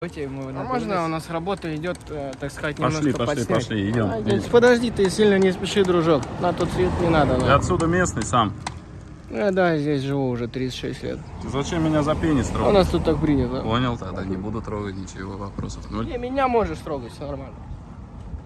А можно у нас работа идет, э, так сказать, Пошли, немножко пошли, пошли, пошли, идем. А, Подожди, ты сильно не спеши, дружок. На тот свет не надо. Ну. Я отсюда местный сам. Я, да, здесь живу уже 36 лет. Ты зачем меня за пенис У нас тут так принято. Понял, тогда не буду трогать ничего, вопросов ноль. Не, меня можешь трогать, все нормально.